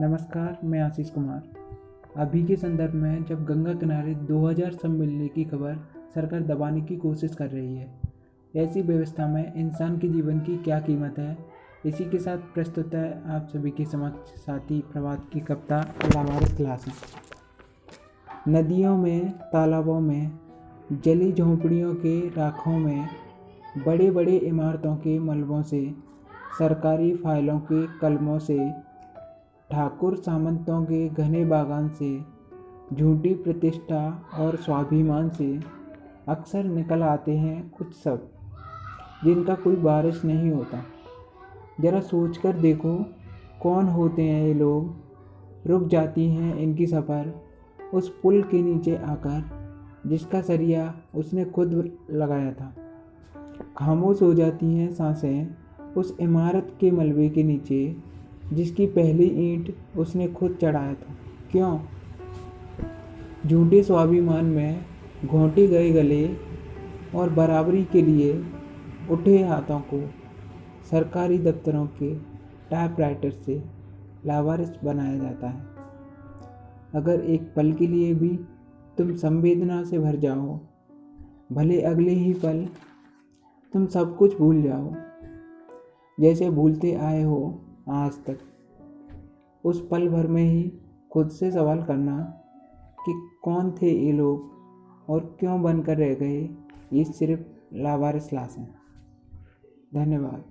नमस्कार, मैं आशीष कुमार। अभी के संदर्भ में जब गंगा किनारे 2000 सब मिलने की खबर सरकार दबाने की कोशिश कर रही है, ऐसी व्यवस्था में इंसान के जीवन की क्या कीमत है? इसी के साथ प्रस्तुत है आप सभी के समक्ष साथी प्रभात की कविता लावारिस क्लास नदियों में, तालाबों में, जली झोंपड़ियों के राखों में बड़े बड़े इमारतों के मलबों से, सरकारी फाइलों के कलमों से ठाकुर सामंतों के घने बागान से, झूठी प्रतिष्ठा और स्वाभिमान से अक्सर निकल आते हैं कुछ सब, जिनका कोई बारिश नहीं होता। ज़रा सोच कर देखो, कौन होते हैं ये लोग? रुक जाती हैं इनकी सफ़र, उस पुल के नीचे आकर, जिसका सरिया उसने खुद लगाया था। खामोश हो जाती हैं साँसें उस इमारत के मलबे के नीचे जिसकी पहली ईंट उसने खुद चढ़ाया था। क्यों? झूठे स्वाभिमान में घोंटे गए गले और बराबरी के लिए उठे हाथों को सरकारी दफ्तरों के टाइपराइटर से लावारिस बनाया जाता है। अगर एक पल के लिए भी तुम संवेदना से भर जाओ, भले अगले ही पल तुम सब कुछ भूल जाओ। जैसे भूलते आए हो आज तक। उस पल भर में ही खुद से सवाल करना कि कौन थे ये लोग और क्यों बनकर रह गए, ये सिर्फ़ लावारिस लाश हैं। धन्यवाद।